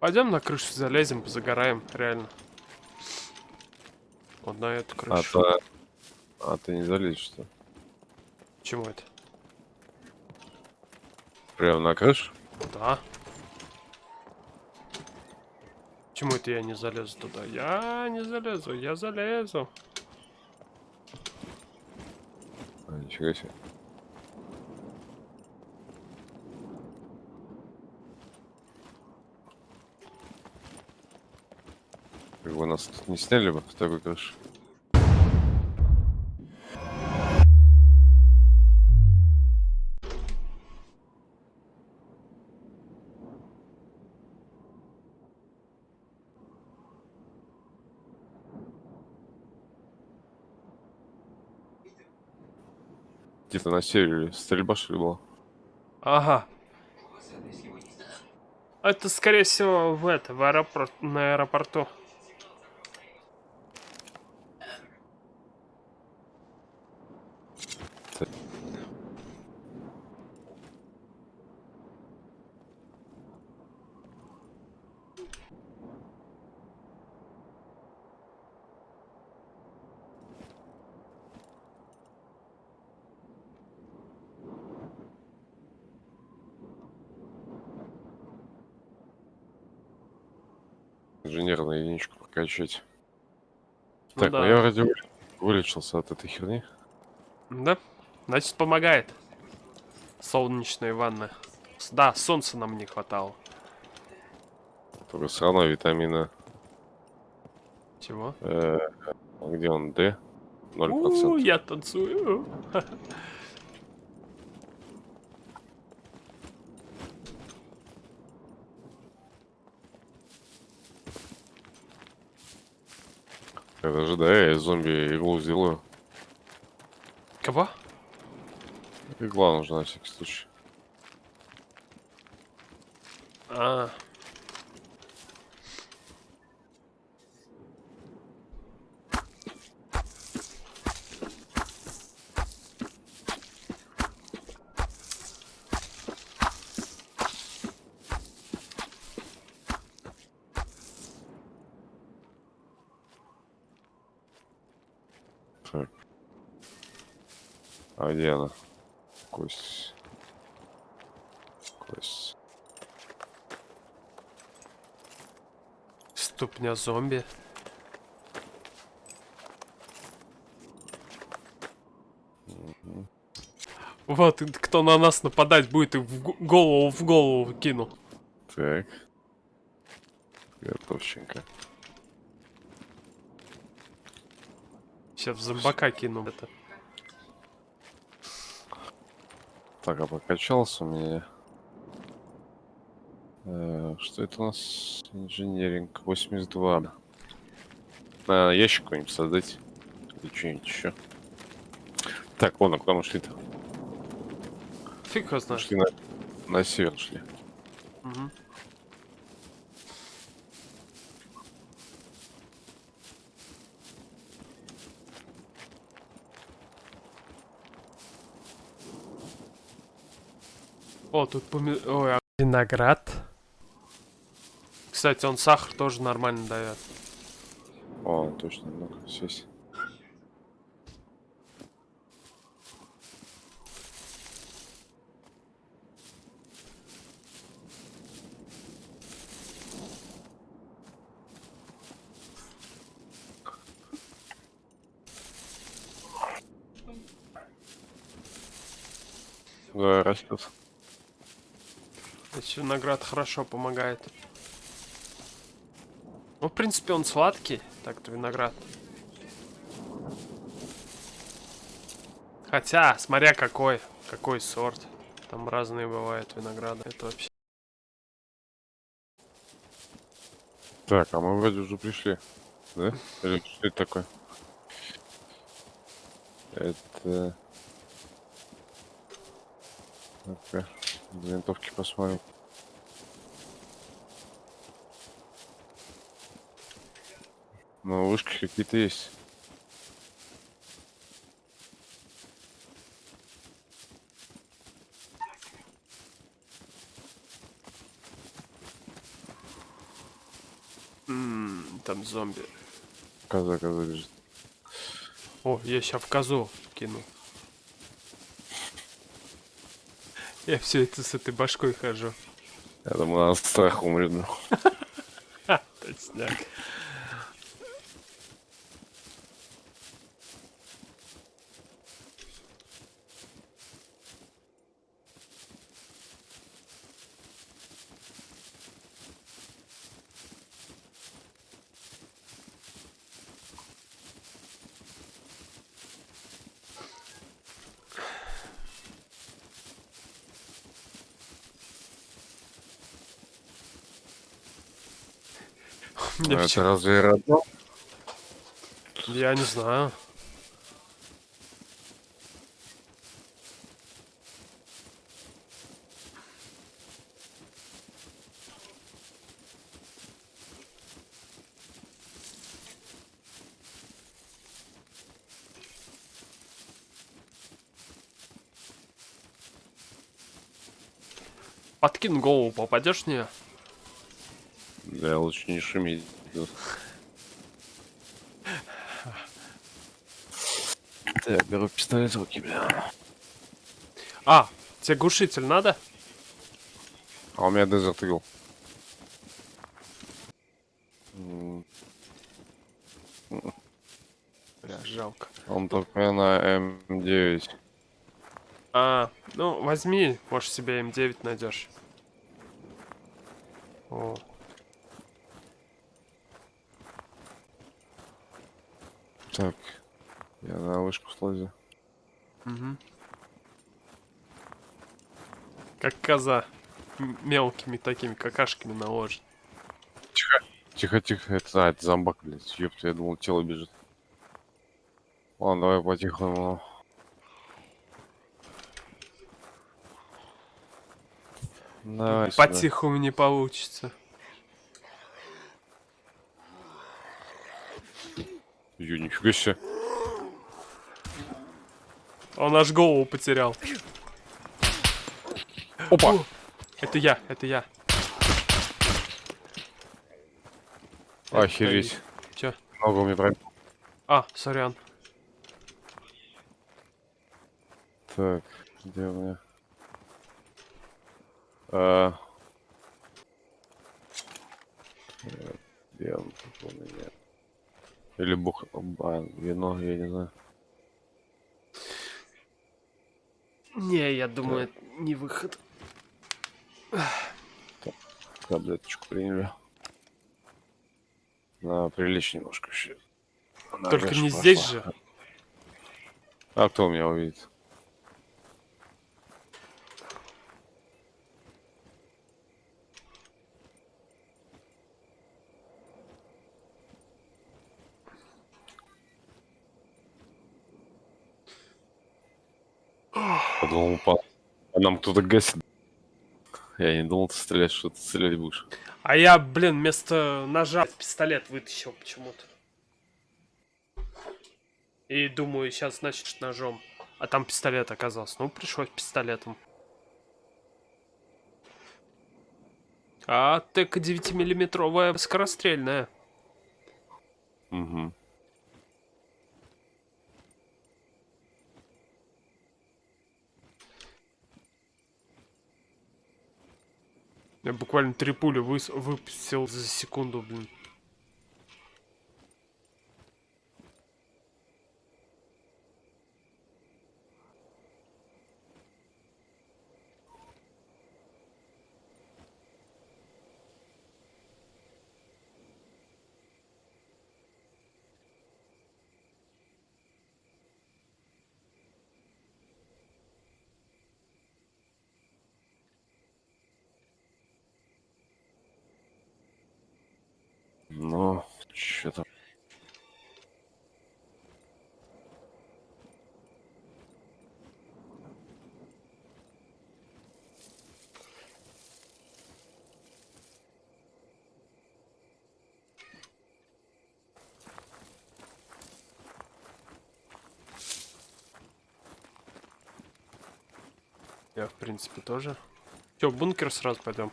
Пойдем на крышу залезем, позагораем, реально. Вот на эту А, крышу. то... а ты не залезешь, что? Чему это? Прямо на крышу? Да. Почему это я не залезу туда? Я не залезу, я залезу. А, нифига себе. Бы нас не сняли бы с такой крыши. Где-то на севере стрельба что ли была? Ага. Это, скорее всего, в это, в аэропорт, на аэропорту. Инженерную единичку прокачать. Ну так, ну да. я вроде вы- вылечился от этой херни. Да? Значит, помогает. Солнечные ванны. С- Да, солнца нам не хватало. Только все равно витамина... Чего? э, где он? D? 0%. У, я танцую. Это же, да, я из зомби иглу сделаю. Кого? Игла нужна на всякий случай. А, Так. А где она? Кость. Кость. ступня зомби. Вот, кто на нас нападать будет, и в голову в голову кину. Так. Готовченко. Сейчас в зомбака кину. Это. Так, а прокачался у меня. Э, что это у нас? Инженеринг 82. На ящик какой-нибудь создать. Или что-нибудь еще. Так, вон, а куда мы шли-то? Фиг его знает. Шли на, на север шли. Мгм. О, тут поми... Ой, а виноград. Кстати, он сахар тоже нормально дает. О, точно, ну-ка, сесть. Да, растет. Здесь виноград хорошо помогает. Ну, в принципе, он сладкий, так-то виноград. Хотя, смотря какой, какой сорт. Там разные бывают винограды. Это вообще... Так, а мы вроде уже пришли. Да? Или что это такое? Это... Ну-ка, винтовки посмотрим. Ну, вышки какие-то есть. М, Там зомби. Коза, коза бежит. О, я сейчас в козу кину. Я все это с этой башкой хожу. Я думаю, она от страха умрет. точняк. Мне А Это разве родно? Я не знаю. Подкинь голову, попадешь в нее? Да, лучше не шуметь. Так, беру пистолет в руки, бля. А, тебе глушитель надо? А у меня Desert Eagle. Бля, жалко. Он только на М9. А, ну возьми, может себе М9 найдешь. О, Так, я на вышку слазю. мгм. Как коза. М- Мелкими такими какашками наложит. Тихо, тихо, это, а, это зомбак, блядь. Ёпта, я думал, тело бежит. Ладно, давай по-тихому. Давай сюда. По-тихому не получится. Ё, нифига себе. Он аж голову потерял. Опа! О, Это я, это я. Охереть. Чё? Ногу мне прям. А, сорян. Так, где у меня? А... э, Где он тут у меня? Или бух... а, вино, я не знаю. Не, я думаю, это не выход. Таблеточку приняли. На, прилечь немножко. Она Только не пошла. здесь же. А кто меня увидит? А нам кто-то гасит. Я не думал, ты стрелять, что ты стрелять будешь. А я, блин, вместо ножа пистолет вытащил почему-то. И думаю, сейчас, значит, ножом. А там пистолет оказался. Ну, пришлось пистолетом. А ТК 9-миллиметровая скорострельная. Угу. Я буквально три пули выс- выпустил за секунду, блин. Ну, что там? Я, в принципе, тоже. Че, в бункер сразу пойдем?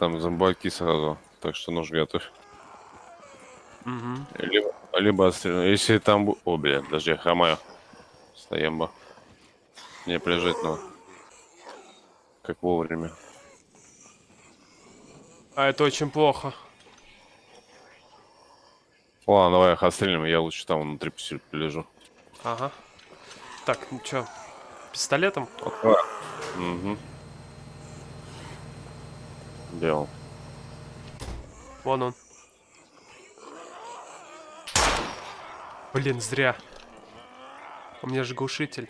Там зомбаки сразу. так что нож готовь. Угу. Либо, либо отстрел- Если там... бу- О, бля, подожди, я хромаю. Стоямба. Не прижать надо. Как вовремя. А это очень плохо. Ладно, давай их отстрелим, я лучше там внутри поси- полежу. Ага. Так, ну чё, пистолетом? Угу. Делал. Вон он. Блин, зря. У меня же глушитель.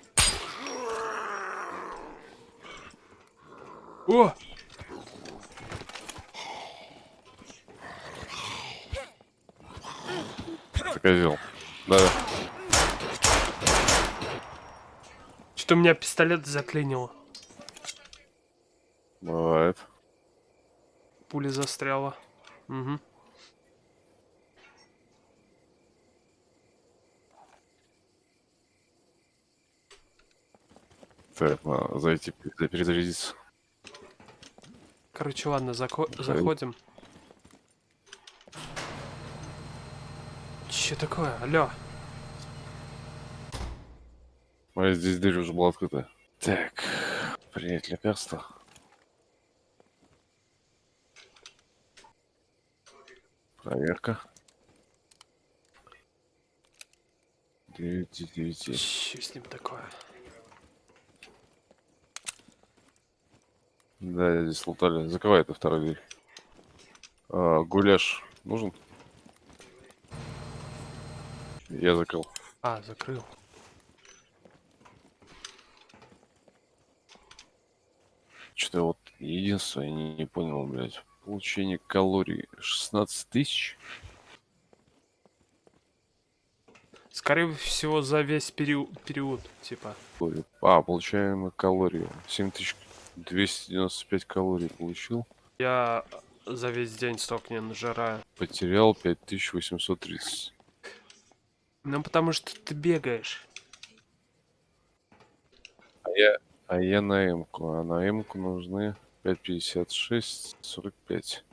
О! Козел. Да-да. Что-то у меня пистолет заклинило. Бывает. Пуля застряла. Угу. Так, надо зайти пере- перезарядиться. Короче, ладно, зако- заходим. Че такое? Алло. Моя здесь дверь уже была открыта. Так, принять лекарство. Проверка. Девять из девяти. Че с ним такое? Да, здесь лутали. Закрывай эту вторую дверь. А, гуляш нужен? Я закрыл. А, закрыл. Что-то вот единственное, я не, не понял, блядь. Получение калорий 16 тысяч? Скорее всего, за весь период, период типа. А, получаемые калории. 7295 калорий получил. Я за весь день столько не нажираю. Потерял 5830. Ну, потому что ты бегаешь. А я, а я на М-ку. А на М-ку нужны 556, 45.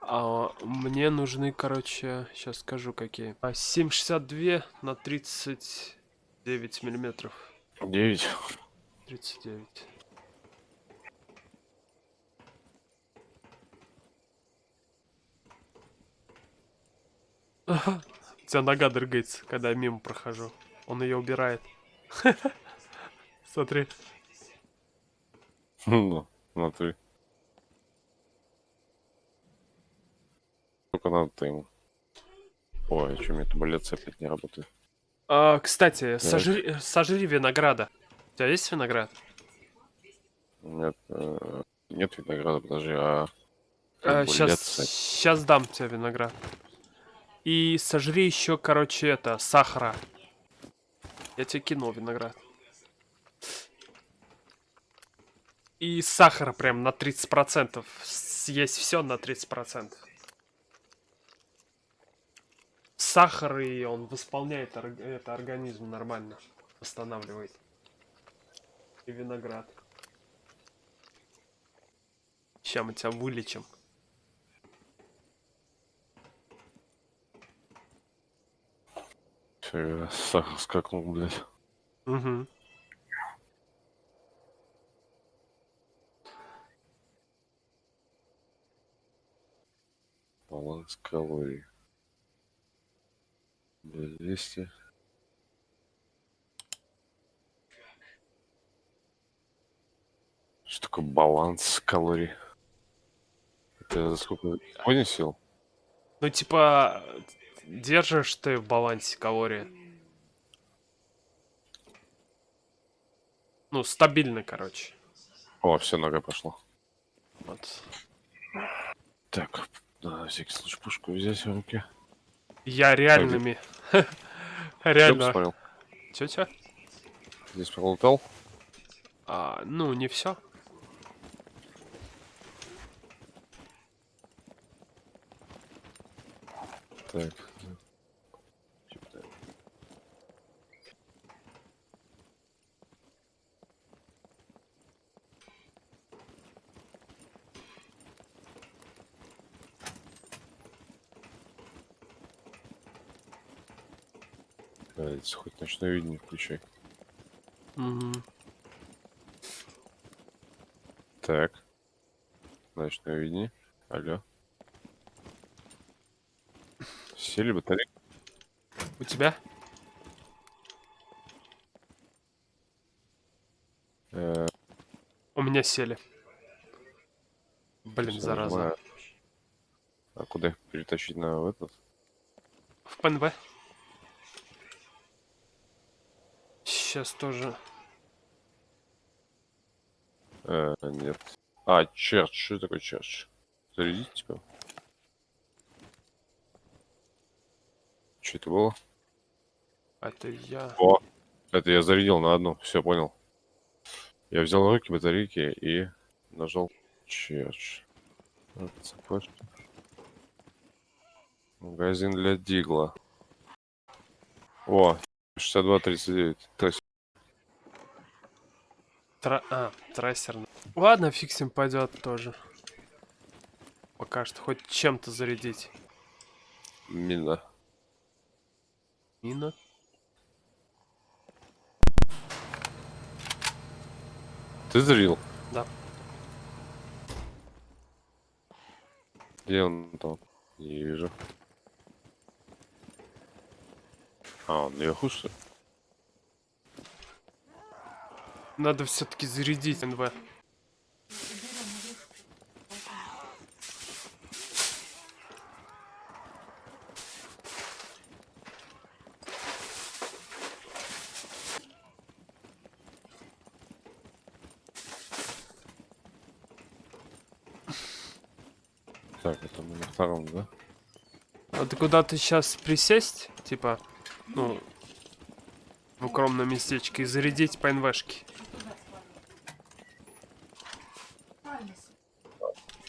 А мне нужны, короче, сейчас скажу какие. А, 7,62 на 39 миллиметров. 9. 39. Ага. У тебя нога дрыгается, когда я мимо прохожу. Он ее убирает. Смотри. Ну, смотри. Сколько надо-то ему? Ой, а что, мне табуляция опять не работает? А, кстати, сожри, сожри винограда. У тебя есть виноград? Нет, э, нет винограда, подожди, а... бы сейчас, сейчас дам тебе виноград. И сожри еще, короче, это, сахара. Я тебе кинул виноград. И сахара прям на 30%. Съесть все на 30%. Сахар, и он восполняет это организм нормально. Восстанавливает. И виноград. Сейчас мы тебя вылечим. Сахар скакнул, блядь. Угу. Баланс калорий. 200. Что такое баланс калорий? Это за сколько? Сегодня сел? Ну, типа, держишь ты в балансе калории. Ну, стабильно, короче. О, все, нога пошла. Вот. Так, надо на всякий случай пушку взять в руки. Я реальными. Реально. посмотрел. Чё-чё? Здесь пролутал. А, ну, не все. Так. Блядь, хоть ночное видение включай. Мгм. Так. Ночное видение. Алло. Сели батарейки? У тебя? Э, У меня сели. Блин, всё, зараза. нажимаю. А куда их перетащить на этот? В ПНВ. Сейчас тоже. Э, нет. А, черч. Что такое черч? Зарядить типа? Что это было? Это я. О, это я зарядил на одну. Все, понял. Я взял руки батарейки и нажал черч. Цепочка. Магазин для Дигла. О, 62-39. То есть, Тра... А, трассерный. Ладно, фиксим пойдет тоже. Пока что хоть чем-то зарядить. мина. Мина. Ты зарядил? Да. Где он там? Не вижу. А, он наверху, что ли? Надо все-таки зарядить НВ. Так, это мы на втором, да? А ты куда-то сейчас присесть? Типа, ну, в укромном местечке и зарядить по НВшке.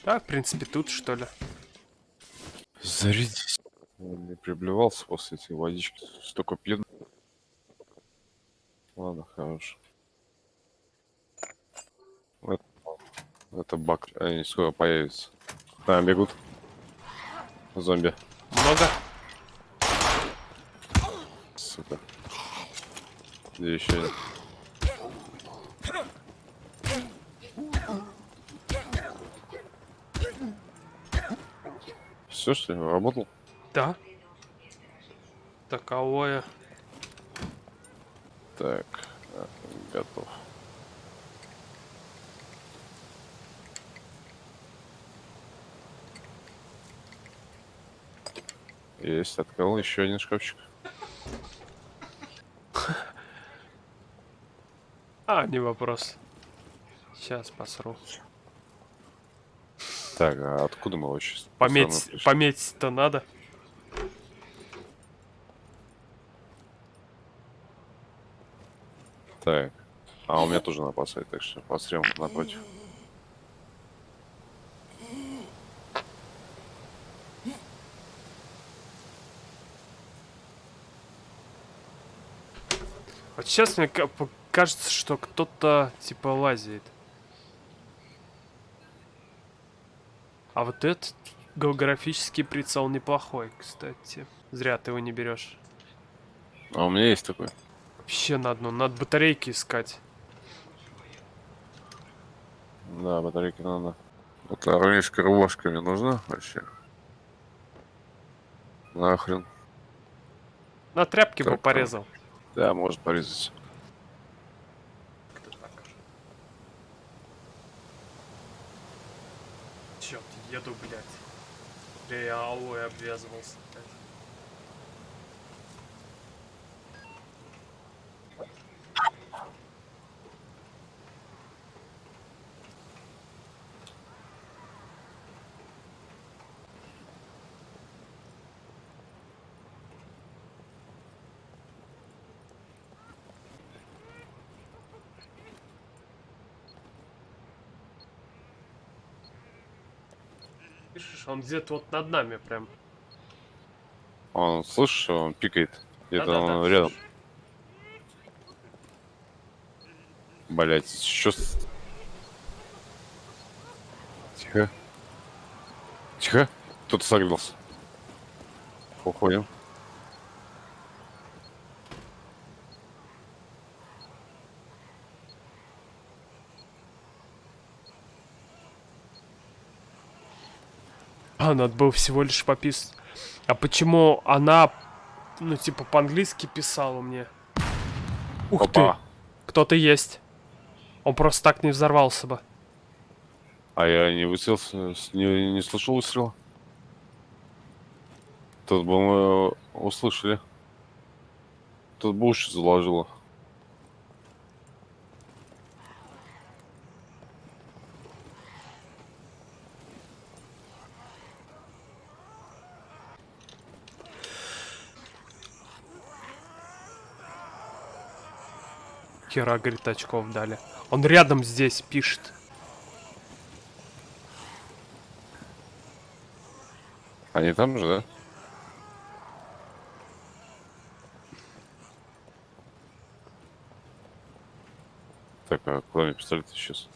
Да, в принципе, тут что ли. Зарядись. Он не приблевался после этой водички. Столько пьет. Ладно, хорош. Это, это баг. Они скоро появятся. Там бегут. Зомби. Много? Сука. Где еще? Все, что ли, работал? Да. Таковое. Так, а, готов. Есть, открыл еще один шкафчик. А, не вопрос. Сейчас посру. Так, а откуда мы вообще? Пометь, пометить-то надо. Так, а у меня тоже на посадке, так что пострелом напротив. Вот сейчас мне кажется, что кто-то типа лазит. А вот этот географический прицел неплохой, кстати. Зря ты его не берешь. А у меня есть такой. Вообще на одну, надо батарейки искать. Да, батарейки надо. Вот армейская рубашка мне нужна вообще. Нахрен. На тряпке бы Так, порезал. Да, может порезать. Черт, еду, блядь. Бля, я алой обвязывался. блядь. Пишешь, он где-то вот над нами прям. Он, слышишь, он пикает. Где-то Да-да-да, он рядом. слышу. Блять, что с... Тихо. Тихо. Кто-то согрелся. Уходим. А, надо было всего лишь пописать. А почему она, ну, типа, по-английски писала мне? Ух Опа. ты! Кто-то есть. Он просто так не взорвался бы. А я не выстрелился, не, не слышал выстрела. Тут бы мы услышали. Тут бы уши заложило. Хера, говорит, очков дали. Он рядом здесь пишет. Они там же, да? Так, а куда мне пистолет сейчас?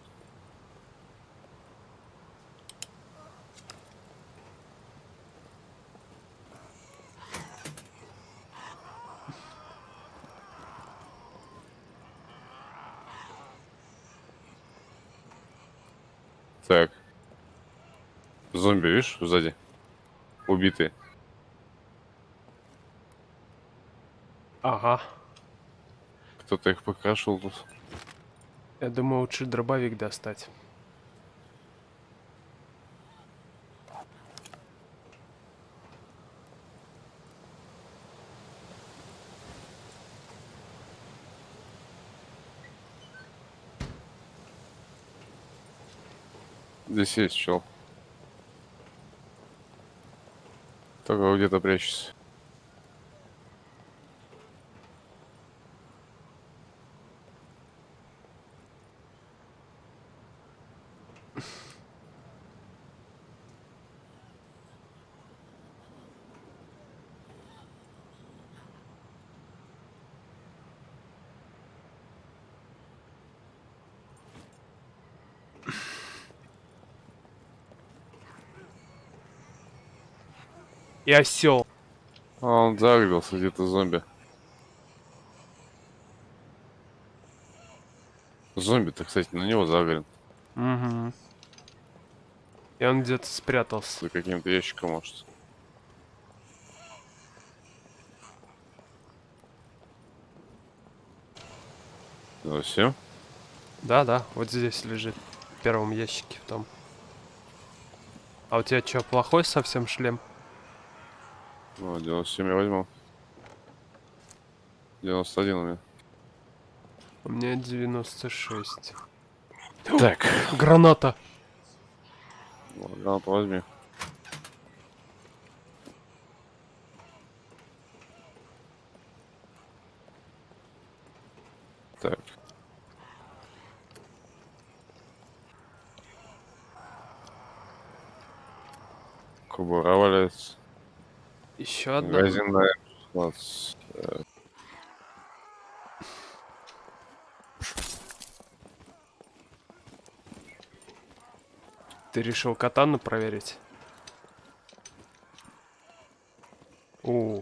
Так. Зомби, видишь, сзади? Убитые. Ага. Кто-то их покрашивал тут. Я думаю, лучше дробовик достать. Здесь есть чел. Только где-то прячется. И осел. А он загрелся где-то зомби. Зомби-то, кстати, на него загрен. Угу. И он где-то спрятался. За каким-то ящиком, может. Ну все. Да-да, вот здесь лежит. В первом ящике в том. А у тебя что, плохой совсем шлем? Ну, 97 я возьму. 91 у меня. У меня 96. Так. Граната. Гранату возьми. Так. Кубура валяется. Еще одна. Магазин на М16. э, Ты решил катану проверить? О,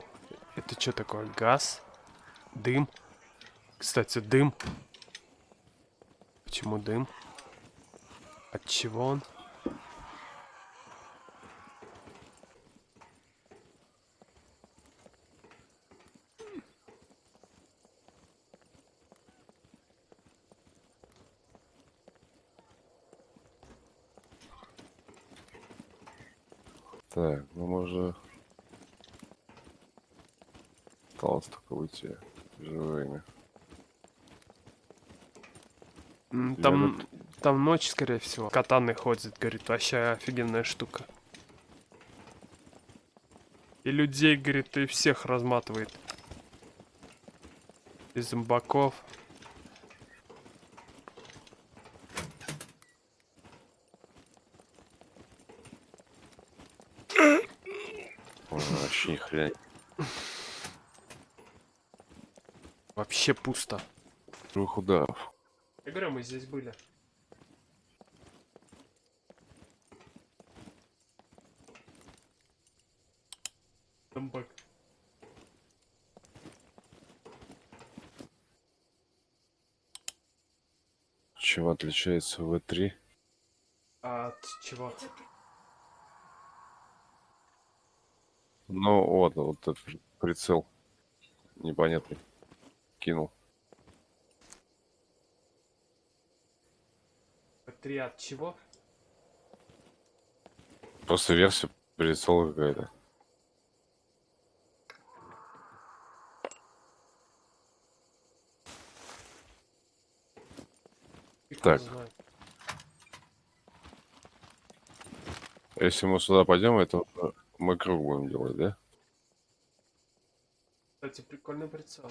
это что такое? Газ? Дым? Кстати, дым. Почему дым? От чего он? Так, ну мы уже... Выйти живыми. М, Я Там, там ночь, скорее всего. Катаны ходит, говорит, вообще офигенная штука. И людей, говорит, и всех разматывает. И зомбаков. Вообще ни Вообще пусто. Трех ударов. Я говорю, мы здесь были. Зомбак. Чем отличается В3? А от чего? Ну вот, вот этот прицел непонятный кинул. Три от чего? Просто версия прицела какая-то. Так. Если мы сюда пойдем, это мы круг будем делать, да? Кстати, прикольный прицел.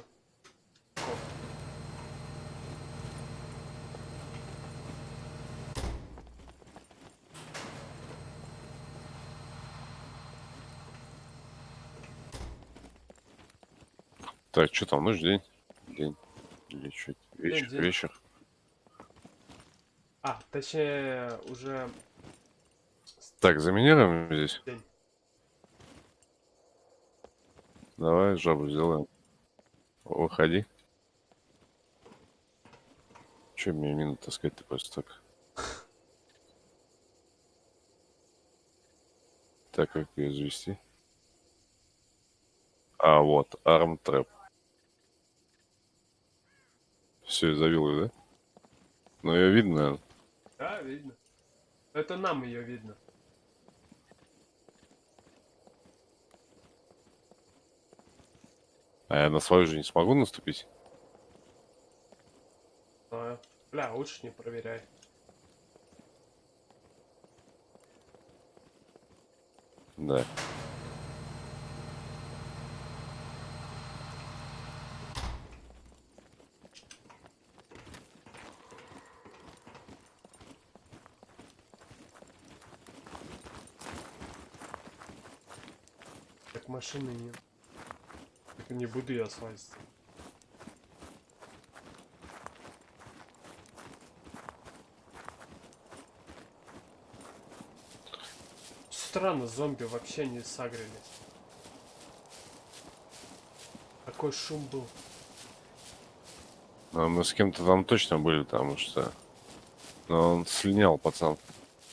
Так, что там, ночь, день? День. Или что? Вечер, день. вечер. А, точнее, уже Так, заминируем здесь. день. Давай жабу сделаем. Выходи. Че мне мину таскать-то просто так? Так, как ее завести? А, вот, арм трэп. Все, завел ее, да? Ну, ее видно, наверное. Да, видно. Это нам ее видно. А я на свою же не смогу наступить? А, бля, лучше не проверяй. Да. Так машины нет. Так не буду я слазить. Странно, зомби вообще не сагрили. Такой шум был. А мы с кем-то там точно были, потому что... Но он слинял, пацан.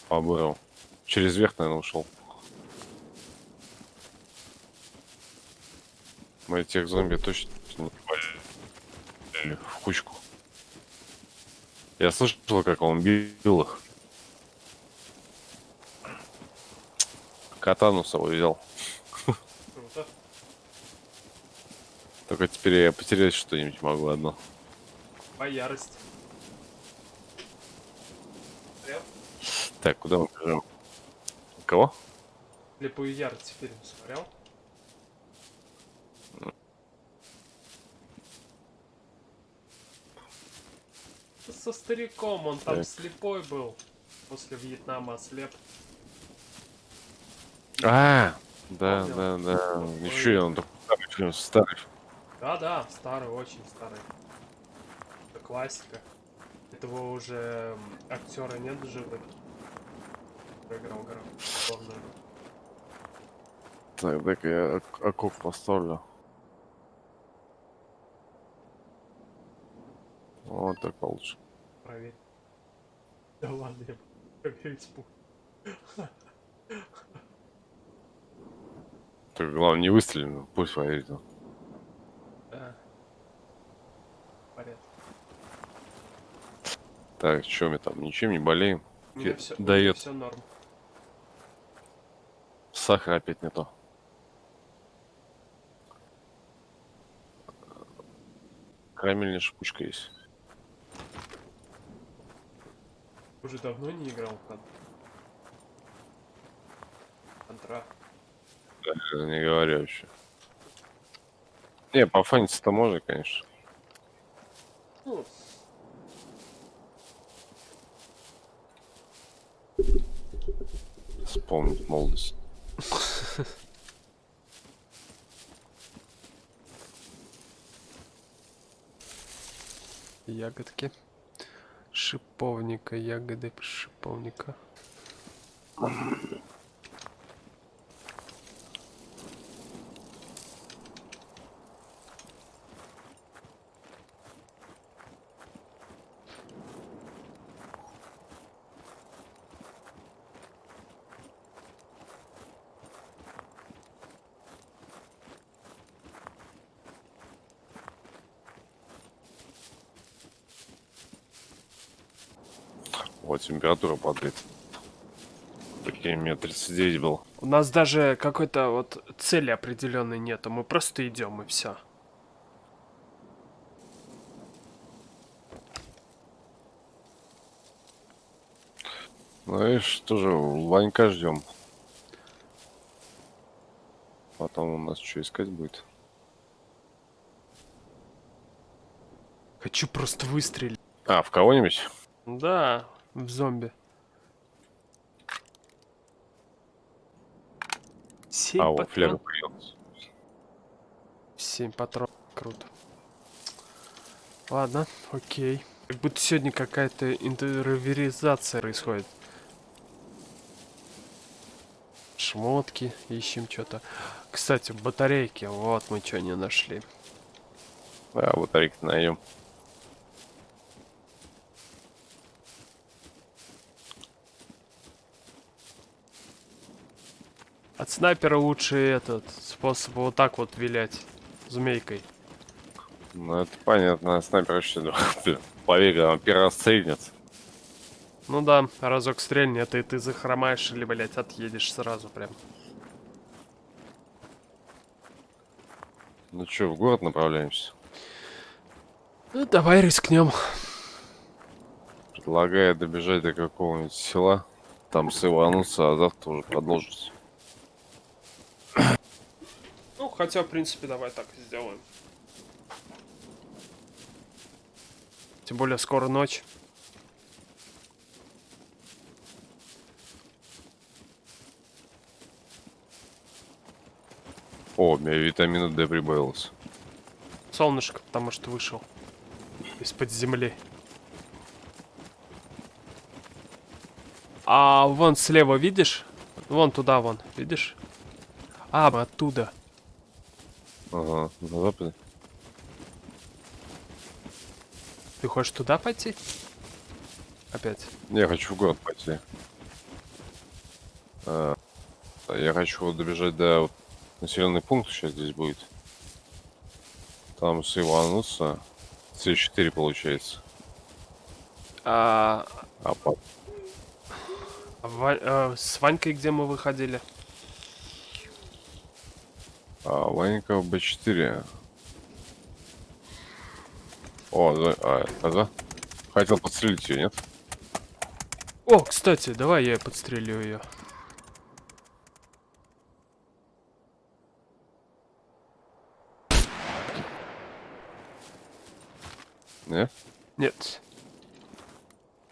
Побырал. Через верх, наверное, ушел. Мы тех зомби точно не попали в кучку. Я слышал, как он бил их. Катану с собой взял. Круто. Только теперь я потерять что-нибудь могу одно. По ярости. Смотрел? Так, куда мы бежим? Кого? Слепую ярость фильм смотрел? Со стариком, он там Так. слепой был. После Вьетнама ослеп. А, да, Помнил. да, да. Помнил. Ничего, он такой старый старый. Да-да, старый, очень старый. Это классика. Этого уже актера нет живых. Проиграл играл. роль. Так, дай-ка я ок- окоп поставлю. Вот так получше. Проверь. Да ладно, я проверить буду. Только главное не выстрелим, пусть поверит. Да. Порядок. Так, что мы там, ничем не болеем? Фе- все, норм. Сахар опять не то. Карамельная шипучка есть. Уже давно не играл в кон- Контра. Я не говорю вообще. Не, пофаниться-то можно, конечно. Ну, Вспомнить молодость. ягодки. Шиповника, ягоды шиповника. Температура падает. Прикинь, у меня 39 был. У нас даже какой-то вот цели определенной нету. Мы просто идем и все. Ну и что же, Ванька ждем. Потом у нас что искать будет? Хочу просто выстрелить. А, в кого-нибудь? Да, в зомби. Семь А, вот фляга появилась. Семь патронов. Круто. Ладно, окей. Как будто сегодня какая-то интерверизация происходит. Шмотки, ищем что-то. Кстати, батарейки. Вот мы что не нашли. Да, батарейки найдем. От снайпера лучше этот способ вот так вот вилять змейкой. Ну это понятно, снайпер вообще, да, блин, поверь, он первый раз стрельнет. Ну да, разок стрельнет, и ты захромаешь или, блять, отъедешь сразу прям. Ну что, в город направляемся? Ну, давай рискнем. Предлагаю добежать до какого-нибудь села, там сывануться, а завтра уже продолжить. Ну, хотя, в принципе, давай так и сделаем. Тем более, скоро ночь. О, у меня витамина D прибавилось. Солнышко, потому что вышел из-под земли. А вон слева, видишь? Вон туда, вон, видишь? А, оттуда. Ага, на западе. Ты хочешь туда пойти? Опять. Я хочу в город пойти. А, я хочу добежать до вот, населенный пункт сейчас здесь будет. Там сывануться. С4 получается. А, А. Ва- э, с Ванькой где мы выходили? А, в Б4. О, да, а, ага. Хотел подстрелить ее, нет? О, кстати, давай я подстрелю ее. Не? Нет.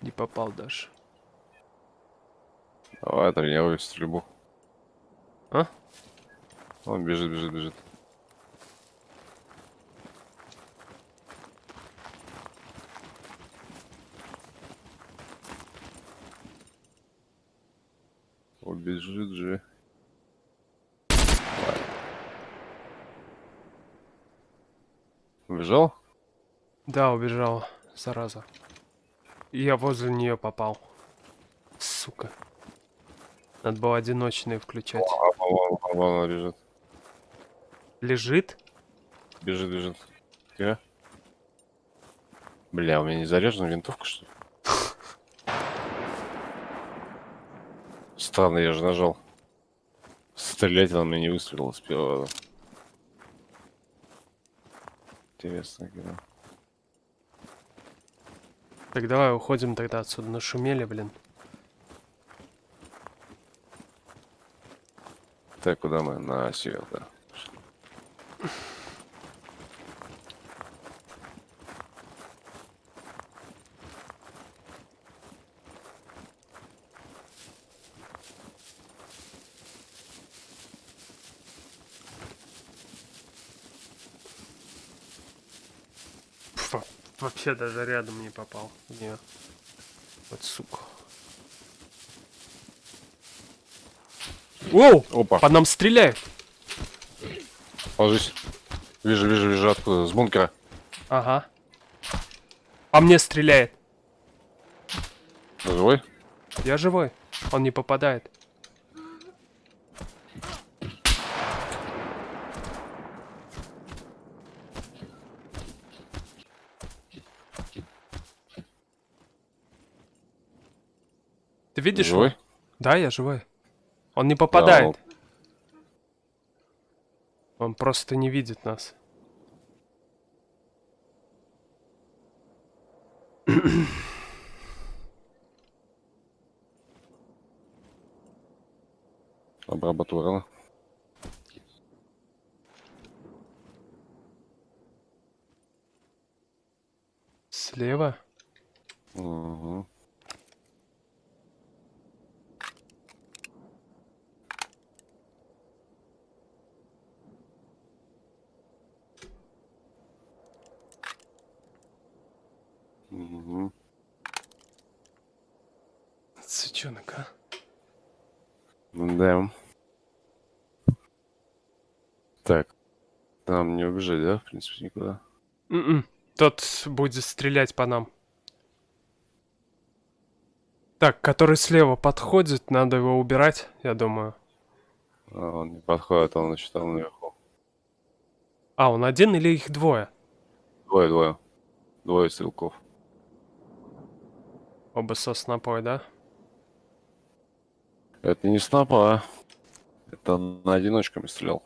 Не попал даже. Давай тренируй стрельбу. А? Он бежит, бежит, бежит. Убежит же. Убежал? Да, убежала, зараза. Я возле нее попал. Сука. Надо было одиночные включать. А, вон, вон, вон она бежит. Лежит? Бежит, бежит. Тихо. Бля, у меня не заряжена винтовка, что ли? Странно, я же нажал. Стрелять она мне не выстрелила с первого. Интересно, когда. Так давай уходим тогда отсюда. Нашумели, блин. Так, куда мы? На север, да. Вообще даже рядом не попал. Не. Вот сука. Воу! Опа, По нам стреляют. ложись. Вижу, вижу, вижу, откуда? С бункера. Ага. По мне стреляет. Живой? Я живой. Он не попадает. Видишь его? Живой? Да, я живой. Он не попадает. он- Он просто не видит нас. Обработала. Слева? Угу. Сучонок, а? Да. Так. Там не убежать, да, в принципе, никуда. М-м. Тот будет стрелять по нам. Так, который слева подходит, надо его убирать, я думаю. А, он не подходит, он значит там наверху. А, он один или их двое? Двое, двое. Двое стрелков. Оба со снопой, да? Это не снапа, а. Это на одиночками стрелял.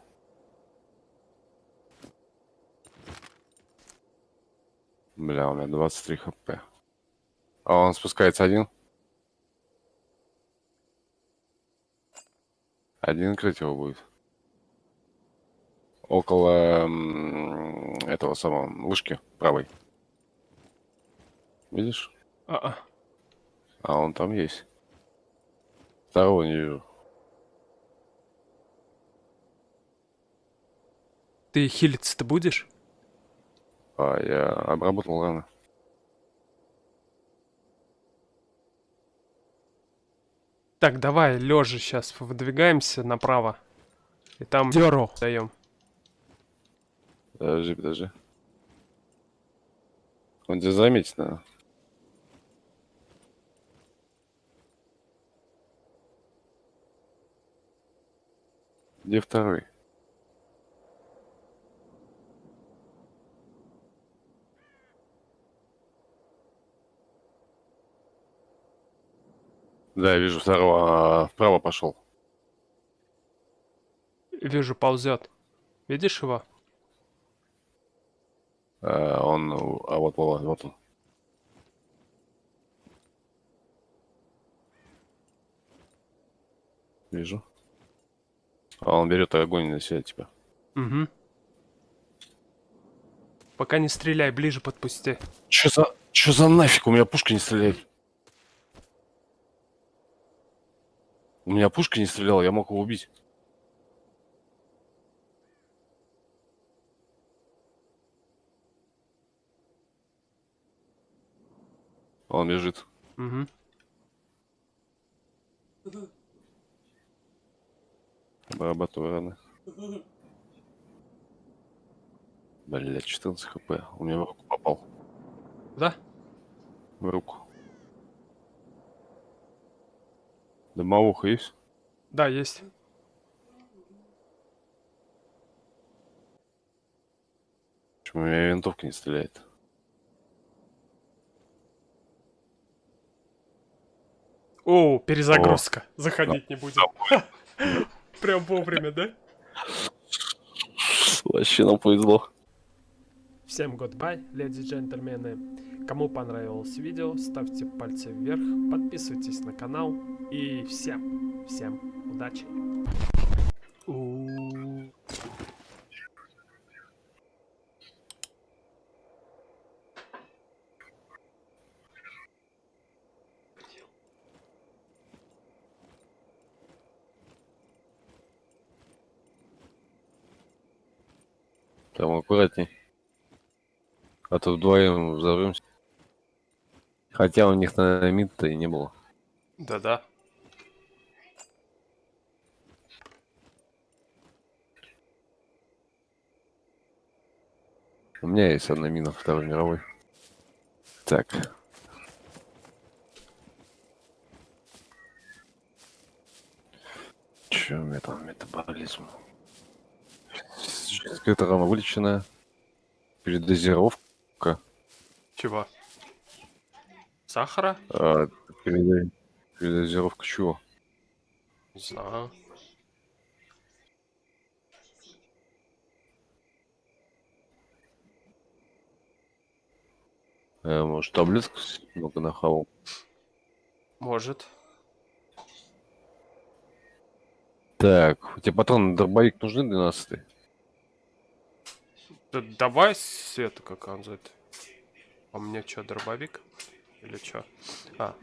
Бля, у меня 23 хп. А он спускается один? Один крыть его будет. Около этого самого вышки правой. Видишь? А-а. А он там есть. Второго не вижу. Ты хилиться-то будешь? А, я обработал рано. Так, давай, лежа сейчас выдвигаемся направо. И там дёру даем. Подожди, подожди. Он тебя заметит, наверное. Где второй? Да, я вижу второго. а, Вправо пошел. Вижу, ползет. Видишь его? А, он, а вот, вот, вот он. Вижу. А он берет огонь на себя, типа. Угу. Пока не стреляй, ближе подпусти. Чё за... Чё за нафиг? У меня пушка не стреляет. У меня пушка не стреляла, я мог его убить. Он бежит. Угу. Обрабатываю раны. Блять, 14 хп. У меня в руку попал. Да? В руку. Дымовуха есть? Да, есть. Почему у меня винтовка не стреляет? О, перезагрузка. Заходить не будем. Прям вовремя, да? Вообще нам повезло. Всем goodbye, леди и джентльмены. Кому понравилось видео, ставьте пальцы вверх, подписывайтесь на канал и всем, всем удачи. Там аккуратней. А то вдвоем взорвемся. Хотя у них на мид-то и не было. Да-да. У меня есть одна мина Второй мировой. Так. Че у меня там метаболизм? Физическая травма вылеченная. Передозировка. Чего? Сахара? А, переда- Передозировка чего? Не знаю. Э, может, таблетку с- много нахавал? Может. Так, у тебя патроны на дробовик нужны 12 Да давай света как он это. А у меня что, дробовик? Или что? А,